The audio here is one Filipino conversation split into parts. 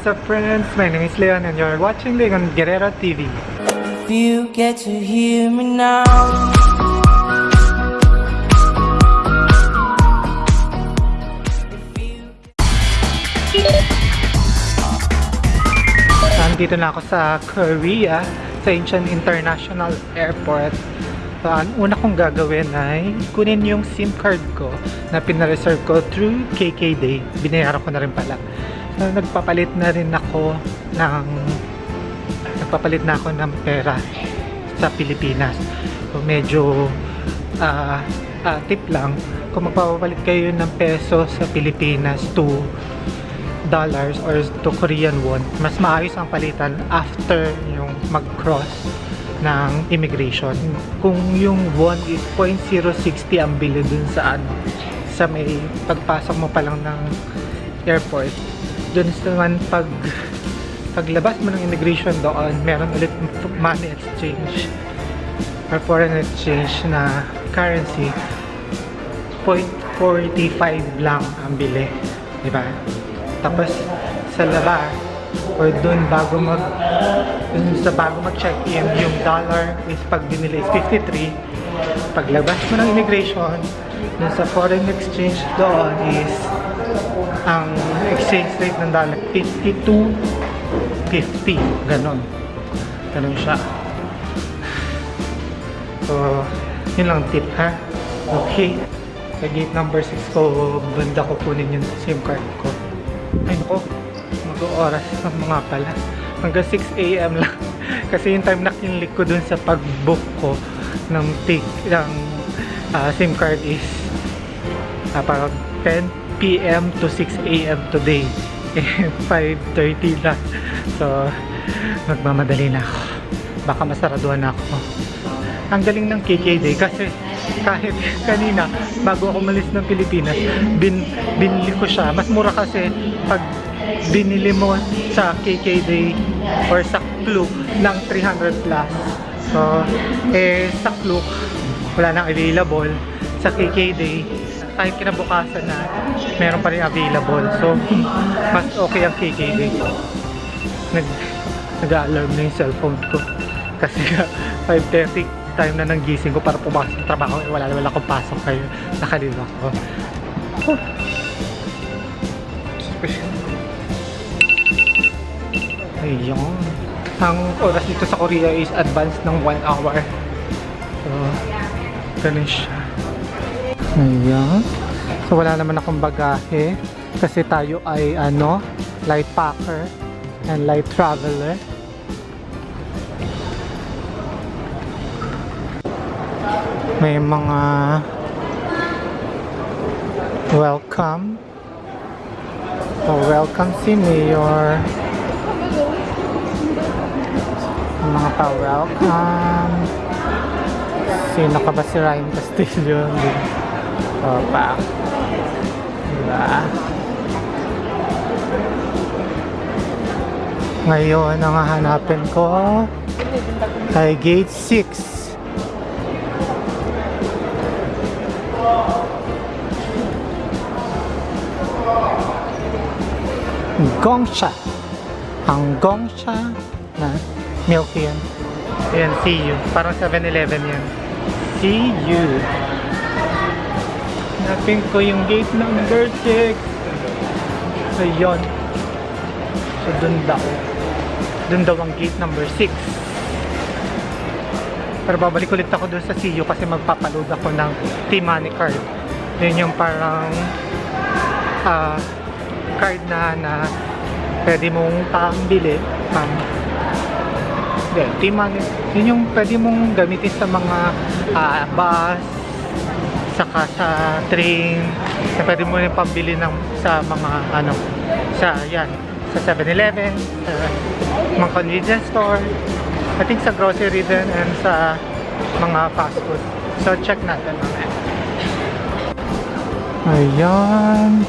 What's up friends? My name is Leon and you're watching Leon Guerrero TV. If you get to hear me now. Nandito na ako sa Korea, sa Incheon International Airport. So, ang una kong gagawin ay kunin yung SIM card ko na pinareserve ko through KKday. Binayaran ko na rin pala. So, nagpapalit na rin ako ng nagpapalit na ako ng pera sa Pilipinas. So, medyo ah ah, tip lang kung magpapalit kayo ng peso sa Pilipinas to dollars or to Korean won, mas maayos ang palitan after yung mag-cross ng immigration. Kung yung won is 0.060 ang bili dun sa ano, sa may pagpasok mo pa lang ng airport, dun naman pag paglabas mo ng immigration doon, meron ulit money exchange or foreign exchange na currency 0.45 lang ang bili. Di ba? Tapos sa labas or dun bago mag dun sa bago mag check in yung dollar is pag binili is 53 paglabas mo ng immigration dun sa foreign exchange doon is ang exchange rate ng dollar 52.50 ganon. Ganon siya. So yun lang tip ha? Okay. Sa gate number 6 ko banda ko kunin yung SIM card ko. Ay nako, mag-oras na mga pala. Hanggang 6am lang. Kasi yung time na kinlik ko dun sa pag-book ko ng take, ng ah, SIM card is uh, parang 10pm to 6am today. Eh, 5.30 lang. So, magmamadali na ako. Baka masaraduhan na ako. Ang galing ng KKD kasi kahit kanina bago ako umalis ng Pilipinas bin, binili ko siya mas mura kasi pag binili mo sa KKD or sa Klook ng 300 plus so eh sa Klook wala nang available sa KKD kahit kinabukasan na meron pa rin available. So mas okay ang KKD nag nag-alarm na yung cellphone ko. Kasi 5.30 time na nang gising ko para pumasok sa trabaho. Eh, wala naman akong pasok kayo nakaliwa ko oh. ayun. Ang oras dito sa Korea is advanced ng 1 hour. So ganun siya ayan. So wala naman akong bagahe kasi tayo ay ano light packer and light traveler. May mga welcome. O welcome si Mayor. Mga pa-welcome. Sino ka ba si Ryan Castillo o pa diba ngayon ang hahanapin ko ay gate 6 Gongsha. Ang Gongsha na milk yan. Ayan, see you. Parang 7-Eleven yan. See you. Hanapin ko yung gate number 6. Ayun. So, dun daw. Dun daw ang gate number 6. Pero babalik ulit ako dun sa CU kasi magpapaload ako ng T-Money card. Yun yung parang ah card na na pwede mong pambili pang hindi, T-Money yun yung pwede mong gamitin sa mga ah, bus saka sa train na pwede mo rin pambili ng, sa mga ano sa yan sa 7-Eleven sa mga convenience store I think sa grocery din and sa mga fast food. So check natin mamaya. Ayan.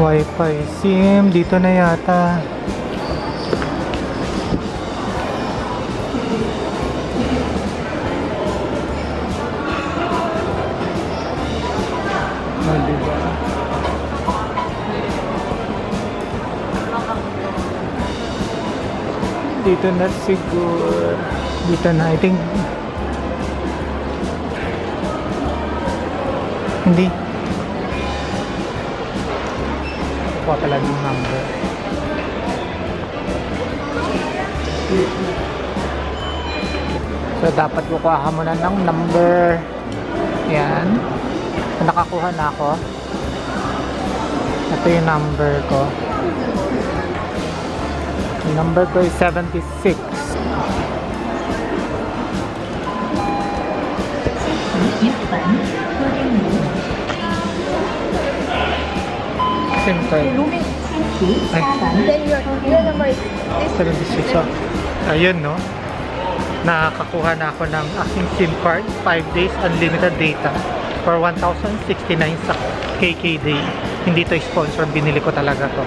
Wi-Fi SIM dito na yata. Oh, diba? Dito na siguro. Dito na. I think... Hindi. Kuha pala ng number. So, dapat kukuha ka muna ng number. Yan. Nakakuha na ako. Ito yung number ko. Yung number ko is 76. SIM card. Ay, Then your, your number is this. 76. So, ayun no. Nakakakuha na ako ng aking SIM card. 5 days unlimited data for 1,069 sa KK Day. Hindi to sponsor, binili ko talaga to.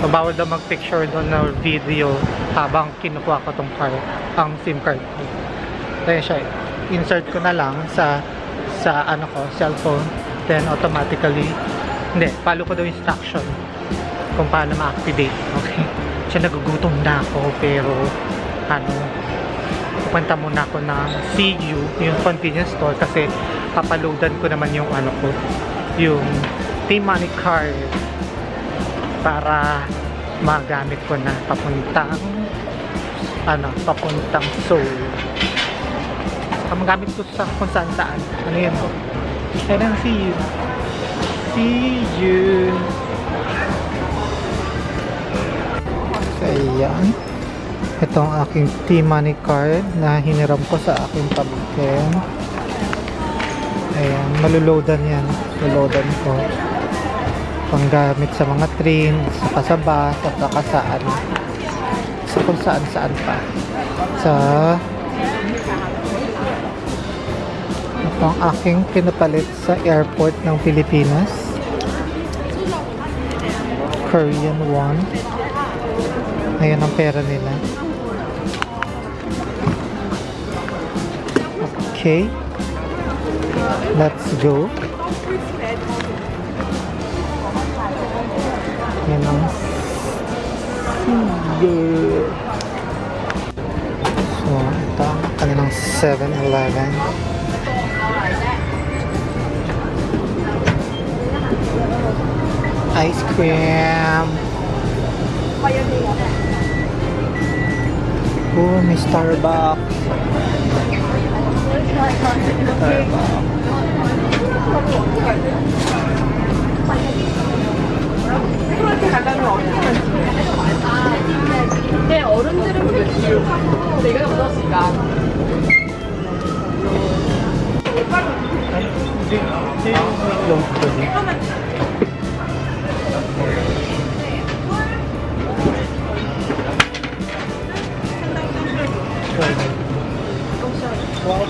So, bawal daw mag-picture doon na video habang kinukuha ko tong card, ang SIM card ko. Kaya siya, insert ko na lang sa sa ano ko, cellphone. Then automatically, hindi, follow ko daw instruction kung paano ma-activate. Okay. Siya nagugutom na ako pero ano pupunta muna ako ng CU, yung convenience store kasi papaloadan ko naman yung ano ko, yung T-Money card para magamit ko na papuntang ano, papuntang Seoul. Magamit ko sa kung saan saan. Ano yun? Kaya lang, see you. See you. Ayan. Ito ang aking T-Money card na hiniram ko sa aking pamangkin. Ayan, maluloadan yan. Maluloadan ko. Panggamit sa mga train, sa kasabas, at saka saan. Sa kung saan saan pa. Sa ito ang aking pinapalit sa airport ng Pilipinas. Korean won. Ayan ang pera nila. Okay. Let's go. Yan ang. So, ito ang kanilang 7-Eleven. Ice cream. Oh, may Starbucks. 프로한테 가면 어떻게 만지 근데 어른들은 왜 뒤로 하고 내가 din.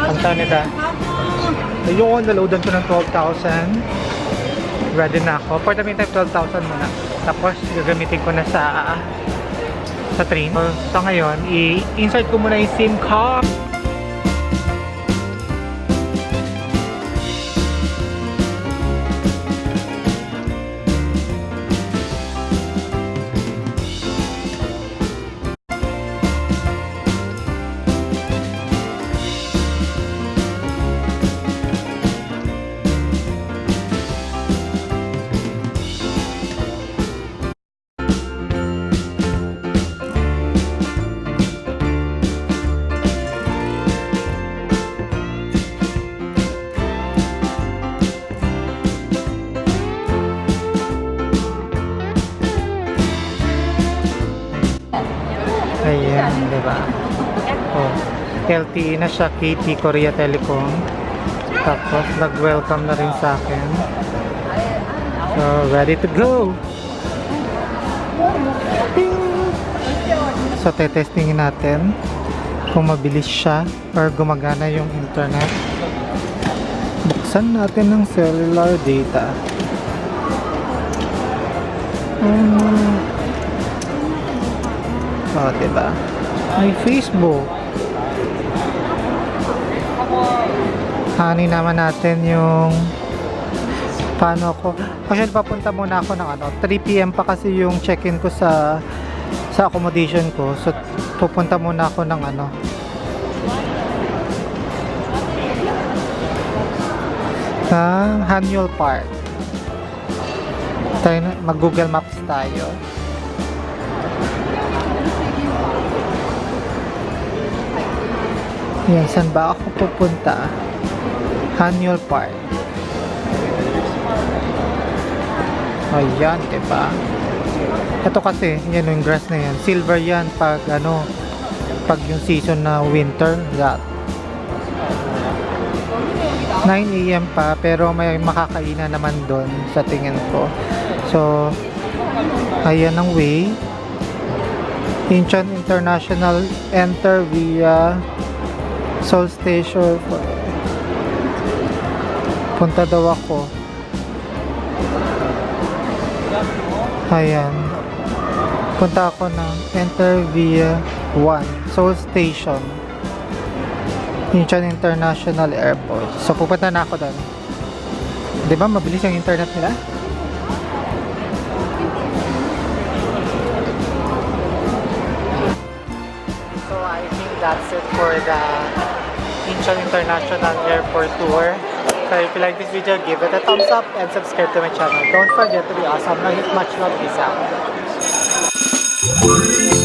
Ang nita. Yung naloadan ko ng 12,000. Ready na ako. For the meantime, 12,000 muna. Tapos, gagamitin ko na sa sa train. So, ngayon, i-insert ko muna yung SIM card. Oh, LTE na siya, KT Korea Telecom. Tapos, nag-welcome na rin sa akin. So, ready to go! Ting! So, tetestingin natin kung mabilis siya or gumagana yung internet. Buksan natin ng cellular data. Um, Oh, diba? May Facebook. Hani naman natin yung Paano ako? Actually, papunta muna ako ng ano, 3 p.m. pa kasi yung check-in ko sa sa accommodation ko. So, pupunta muna ako ng ano. Ng Hanyul Park. Tayo mag-Google Maps tayo. Yan, saan ba ako pupunta? Hanyul Park. Ayan, diba? Ito kasi, yan yung grass na yan. Silver yan pag ano, pag yung season na winter, that. 9 a.m. pa, pero may makakainan naman doon sa tingin ko. So, ayan ang way. Incheon International enter via Seoul Station. Punta daw ako. Ayan. Punta ako ng enter via 1 Seoul Station. Incheon International Airport. So pupunta na ako doon. 'Di ba mabilis yung internet nila? That's it for the Incheon International Airport tour. So if you like this video, give it a thumbs up and subscribe to my channel. Don't forget to be awesome. Much love. Peace out.